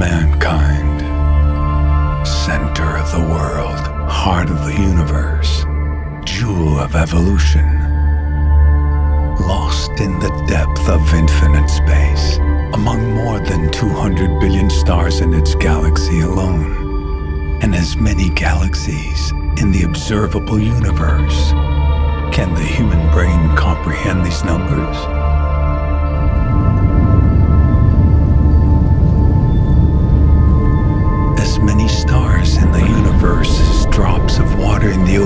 mankind, center of the world, heart of the universe, jewel of evolution, lost in the depth of infinite space, among more than 200 billion stars in its galaxy alone, and as many galaxies in the observable universe. Can the human brain comprehend these numbers?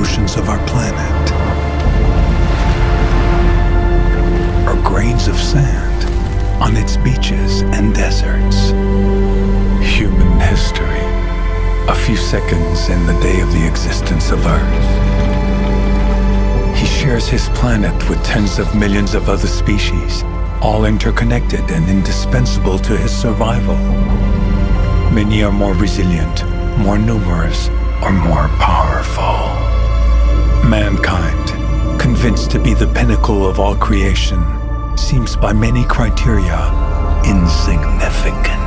Oceans of our planet. Or grains of sand on its beaches and deserts. Human history. A few seconds in the day of the existence of Earth. He shares his planet with tens of millions of other species, all interconnected and indispensable to his survival. Many are more resilient, more numerous, or more powerful. To be the pinnacle of all creation, seems by many criteria insignificant.